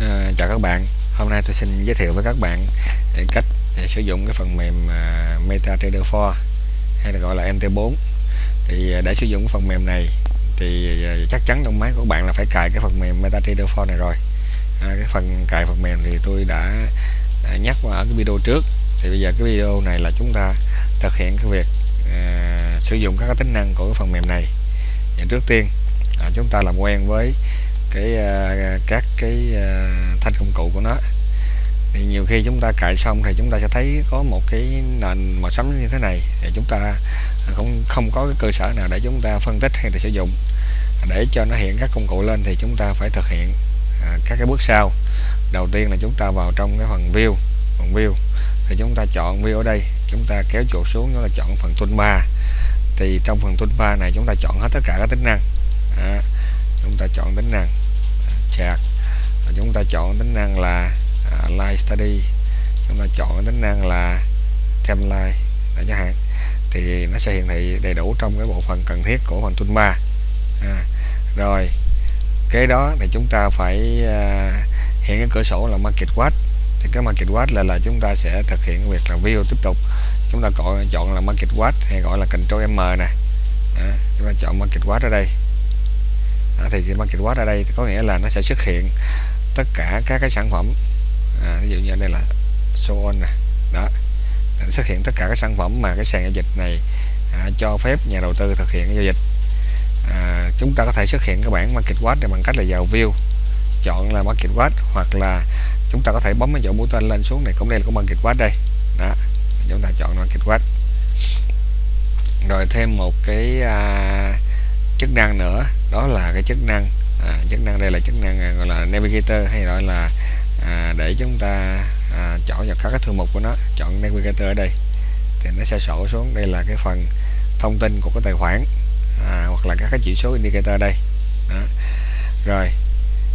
À, chào các bạn. Hôm nay tôi xin giới thiệu với các bạn ờ, cách ờ, sử dụng cái phần mềm MetaTrader 4 hay là gọi là MT4 thì để sử dụng cái phần mềm này thì chắc chắn trong máy của bạn là phải cài cái phần mềm MetaTrader 4 này rồi. À, cái phần cài phần mềm thì tôi đã, đã nhắc ở cái video trước. Thì bây giờ cái video này là chúng ta thực hiện cái việc à, sử dụng các cái tính năng của cái phần mềm này. Thì trước tiên à, chúng ta làm quen với cái ờ, các cái ờ, thanh công cụ của nó. Thì nhiều khi chúng ta cài xong thì chúng ta sẽ thấy có một cái nền màu sẫm như thế này. Thì chúng ta không không có cái cơ sở nào để chúng ta phân tích hay là sử dụng. Để cho nó hiện các công cụ lên thì chúng ta phải thực hiện ờ, các cái bước sau. Đầu tiên là chúng ta vào trong cái phần view phần view. Thì chúng ta chọn view ở đây. Chúng ta kéo chuột xuống chúng ta chọn phần toolbar thì trong phần toolbar này chúng ta chọn hết tất cả các tính năng. À, chúng ta chọn tính năng chart chúng ta chọn tính năng là à, live study. Chúng ta chọn tính năng là timeline. Để chẳng hạn. Thì nó sẽ hiển thị đầy đủ trong cái bộ phận cần thiết của phần toolbar à, rồi kế đó thì chúng ta phải à, hiện cái cửa sổ là market watch. Thì cái market watch là là chúng ta sẽ thực hiện việc là view tiếp tục. Chúng ta gọi chọn là market watch hay gọi là control m nè. À, chúng ta chọn market watch ở đây à, thì market watch ở đây có nghĩa là nó sẽ xuất hiện tất cả các cái sản phẩm. À, ví dụ như đây là show on nè đó. Nó xuất hiện tất cả các sản phẩm mà cái sàn giao dịch này à, cho phép nhà đầu tư thực hiện giao dịch. À, chúng ta có thể xuất hiện cái bảng market watch này bằng cách là vào view chọn là market watch hoặc là chúng ta có thể bấm cái chỗ mũi tên lên xuống này cũng đây là cũng market watch đây. Đó chúng ta chọn market watch. Rồi thêm một cái à, chức năng nữa. Đó là cái chức năng à, chức năng đây là chức năng à, gọi là navigator hay gọi là à, để chúng ta à, chọn vào các cái thư mục của nó. Chọn navigator ở đây. Thì nó sẽ sổ xuống. Đây là cái phần thông tin của cái tài khoản à, hoặc là các cái chỉ số indicator đây. Đó. rồi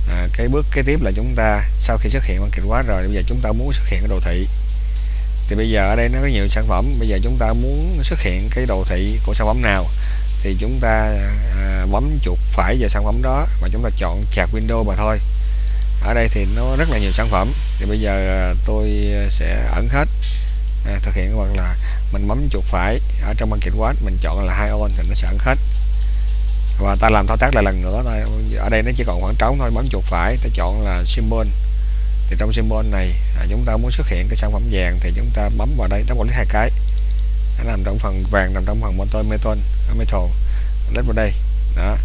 à, cái bước kế tiếp là chúng ta sau khi xuất hiện bằng kịch quá rồi bây giờ chúng ta muốn xuất hiện cái đồ thị. Thì bây giờ ở đây nó có nhiều sản phẩm. Bây giờ chúng ta muốn xuất hiện cái đồ thị của sản phẩm nào? Thì chúng ta à, bấm chuột phải vào sản phẩm đó và chúng ta chọn chạc window mà thôi. Ở đây thì nó rất là nhiều sản phẩm. Thì bây giờ à, tôi sẽ ẩn hết à, thực hiện hoặc là mình bấm chuột phải ở trong market watch mình chọn là hai on thì nó sẽ ẩn hết. Và ta làm thao tác lại lần nữa thôi. Ở đây nó chỉ còn khoảng trống thôi bấm chuột phải ta chọn là symbol. Thì trong symbol này à, chúng ta muốn xuất hiện cái sản phẩm vàng thì chúng ta bấm vào đây nó quản lý hai cái nằm trong phần vàng nằm trong phần motor metal metal đến vào đây đó.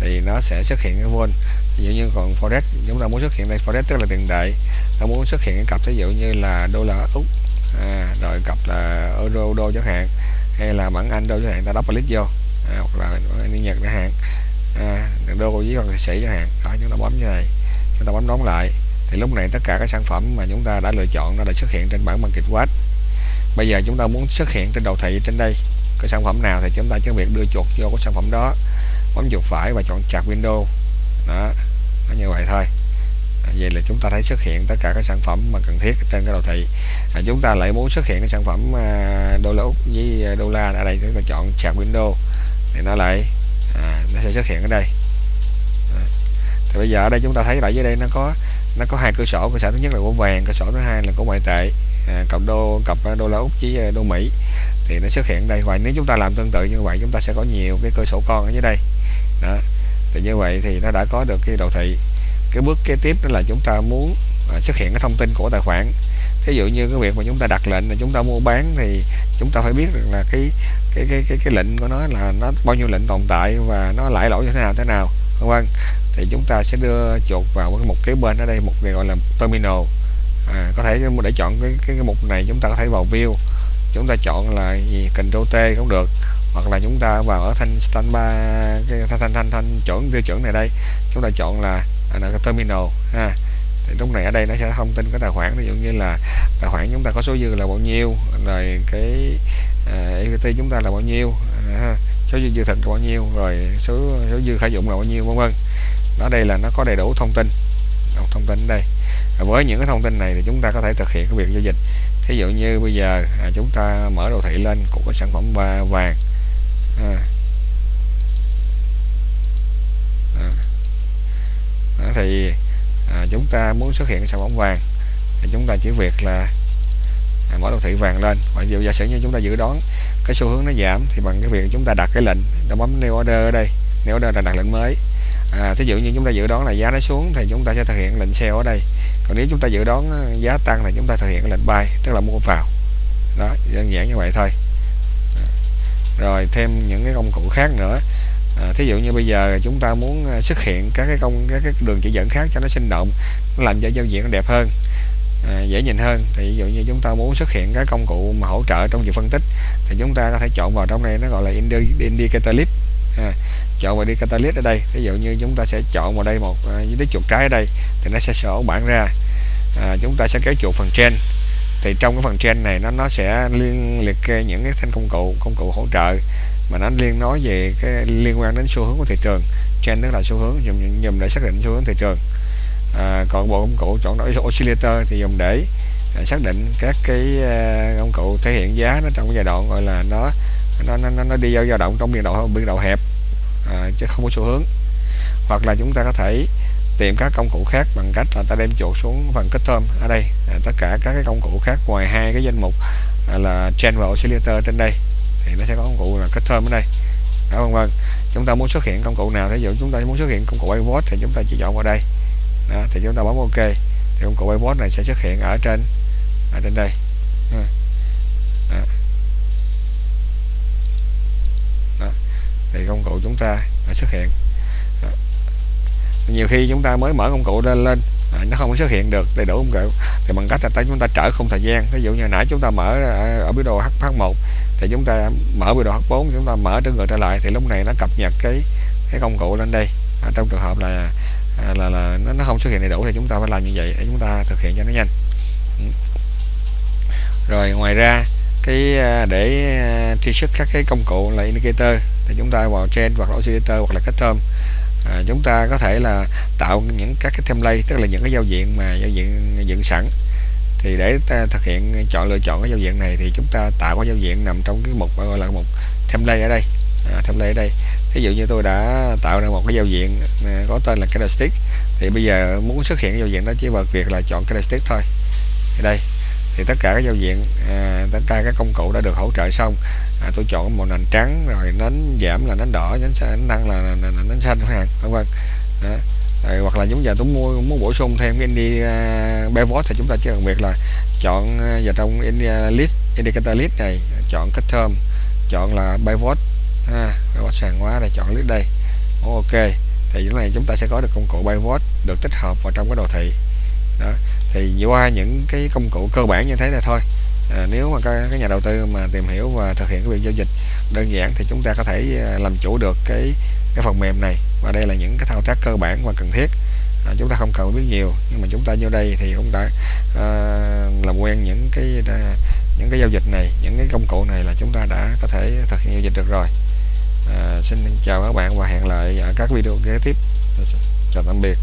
Thì nó sẽ xuất hiện cái vol ví dụ như còn forex chúng ta muốn xuất hiện đây forex tức là tiền tệ ta muốn xuất hiện cái cặp ví dụ như là đô la úc à, rồi cặp là euro đô chẳng hạn hay là bảng anh đô chẳng hạn ta đắp click vô à, hoặc là đi nhật chẳng hạn à, đô với còn sĩ chẳng hạn. Đó chúng ta bấm như này chúng ta bấm đóng lại. Thì lúc này tất cả các sản phẩm mà chúng ta đã lựa chọn nó đã xuất hiện trên bảng market watch bây giờ chúng ta muốn xuất hiện trên đầu thị trên đây cái sản phẩm nào thì chúng ta chỉ việc đưa chuột vô cái sản phẩm đó bấm chuột phải và chọn chặt window. Đó nó như vậy thôi. Vậy là chúng ta thấy xuất hiện tất cả các sản phẩm mà cần thiết trên cái đồ thị. À, chúng ta lại muốn xuất hiện cái sản phẩm à, đô la úc với đô la ở đây chúng ta chọn chặt window thì nó lại à, nó sẽ xuất hiện ở đây. À, thì bây giờ ở đây chúng ta thấy lại dưới đây nó có nó có hai cơ sở cơ sở thứ nhất là của vàng cơ sở thứ hai là của ngoại tệ à, cặp đô cặp à, đô la úc với à, đô mỹ. Thì nó xuất hiện đây. Và nếu chúng ta làm tương tự như vậy chúng ta sẽ có nhiều cái cơ sổ con ở dưới đây. Đó. Thì như vậy thì nó đã có được cái đồ thị. Cái bước kế tiếp đó là chúng ta muốn à, xuất hiện cái thông tin của tài khoản. Ví dụ như cái việc mà chúng ta đặt lệnh là chúng ta mua bán thì chúng ta phải biết được là cái cái cái cái cái lệnh của nó là nó bao nhiêu lệnh tồn tại và nó lãi lỗi như thế nào thế nào vân vân thì chúng ta sẽ đưa chuột vào cái mục kế bên ở đây một cái gọi là terminal. À, có thể để chọn cái, cái cái mục này chúng ta có thể vào view. Chúng ta chọn là gì? Ctrl T cũng được. Hoặc là chúng ta vào ở thanh standby cái thanh thanh thanh, thanh chuẩn tiêu chuẩn này đây. Chúng ta chọn là, à, là cái terminal ha. Thì lúc này ở đây nó sẽ thông tin cái tài khoản. Ví dụ như là tài khoản chúng ta có số dư là bao nhiêu rồi cái uh, chúng ta là bao nhiêu uh, số dư dư thịnh là bao nhiêu rồi số số dư khả dụng là bao nhiêu vân vân. Đó đây là nó có đầy đủ thông tin. Thông tin đây. Với những cái thông tin này thì chúng ta có thể thực hiện cái việc giao dịch. Thí dụ như bây giờ à, chúng ta mở đồ thị lên của cái sản phẩm vàng. À. À. À, thì à, chúng ta muốn xuất hiện sản phẩm vàng thì chúng ta chỉ việc là mở đồ thị vàng lên. Và dụ giả sử như chúng ta dự đoán cái xu hướng nó giảm thì bằng cái việc chúng ta đặt cái lệnh ta bấm new order ở đây. New order là đặt lệnh mới. À, thí dụ như chúng ta dự đoán là giá nó xuống thì chúng ta sẽ thực hiện lệnh sell ở đây. Còn nếu chúng ta dự đoán à, giá tăng thì chúng ta thực hiện lệnh buy tức là mua vào. Đó đơn giản như vậy thôi. À, rồi thêm những cái công cụ khác nữa. À, thí dụ như bây giờ chúng ta muốn à, xuất hiện các cái công các cái đường chỉ dẫn khác cho nó sinh động nó làm cho giao diện nó đẹp hơn à, dễ nhìn hơn. Thì ví dụ như chúng ta muốn xuất hiện cái công cụ mà hỗ trợ trong việc phân tích thì chúng ta có thể chọn vào trong này nó gọi là indicator list à, chọn vào Indicator List ở đây. Ví dụ như chúng ta sẽ chọn vào đây một à, uh, dưới chuột trái ở đây thì nó sẽ sổ bản ra. À, chúng ta sẽ kéo chuột phần trên. Thì trong cái phần trên này nó nó sẽ liên liệt kê những cái thanh công cụ công cụ hỗ trợ mà nó liên nói về cái liên quan đến xu hướng của thị trường. Trend tức là xu hướng dùng dùng để xác định xu hướng thị trường à, còn bộ công cụ chọn đổi oscillator thì dùng để à, xác định các cái à, công cụ thể hiện giá nó trong cái giai đoạn gọi là nó nó nó, nó đi vào dao động trong biên độ biên độ hẹp à, chứ không có xu hướng. Hoặc là chúng ta có thể tìm các công cụ khác bằng cách là ta đem chuột xuống phần kết thơm. Ở đây à, tất cả các cái công cụ khác ngoài hai cái danh mục à, là trend và oscillator trên đây thì nó sẽ có công cụ là kết thơm ở đây. Đó vân vân. Chúng ta muốn xuất hiện công cụ nào ví dụ chúng ta muốn xuất hiện công cụ pivot thì chúng ta chỉ chọn vào đây đó, thì chúng ta bấm ok. Thì công cụ bot này sẽ xuất hiện ở trên ở trên đây. Đó. Đó. thì công cụ chúng ta đã xuất hiện. Đó. nhiều khi chúng ta mới mở công cụ lên lên à, nó không xuất hiện được đầy đủ công cụ. Thì bằng cách là chúng ta trở không thời gian. Ví dụ như nãy chúng ta mở ở, ở biểu đồ H1 thì chúng ta mở biểu đồ H4 chúng ta mở trở ngược trở lại. Thì lúc này nó cập nhật cái cái công cụ lên đây. À, trong trường hợp là À, là là nó, nó không xuất hiện đầy đủ thì chúng ta phải làm như vậy để chúng ta thực hiện cho nó nhanh. Ừ. Rồi ngoài ra cái à, để à, truy xuất các cái công cụ là indicator thì chúng ta vào trend hoặc là oscillator hoặc là custom à, chúng ta có thể là tạo những các cái template tức là những cái giao diện mà giao diện dựng sẵn. Thì để ta thực hiện chọn lựa chọn cái giao diện này thì chúng ta tạo cái giao diện nằm trong cái mục gọi là mục template ở đây. À, template ở đây ví dụ như tôi đã tạo ra một cái giao diện à, có tên là candlestick thì bây giờ muốn xuất hiện cái giao diện đó chỉ vào việc là chọn candlestick thôi. Thì đây thì tất cả các giao diện à, tất cả các công cụ đã được hỗ trợ xong. À, tôi chọn màu nền trắng rồi nến giảm là nến đỏ nến xanh tăng là, nến xanh chẳng hạn vân vân. Rồi, hoặc là chúng giờ tôi mua muốn bổ sung thêm cái đi uh, pivot thì chúng ta chỉ cần việc là chọn à, vào trong India list indicator list này chọn cái term chọn là pivot ha pivot sàn quá này chọn list đây. Ok thì chỗ này chúng ta sẽ có được công cụ pivot được tích hợp vào trong cái đồ thị. Đó thì qua những cái công cụ cơ bản như thế này thôi. À, nếu mà các, nhà đầu tư mà tìm hiểu và thực hiện cái việc giao dịch đơn giản thì chúng ta có thể à, làm chủ được cái cái phần mềm này. Và đây là những cái thao tác cơ bản và cần thiết. À, chúng ta không cần biết nhiều nhưng mà chúng ta vô đây thì cũng đã à, làm quen những cái à, những cái giao dịch này những cái công cụ này là chúng ta đã có thể thực hiện giao dịch được rồi à, xin chào các bạn và hẹn lại ở các video kế tiếp. Chào tạm biệt.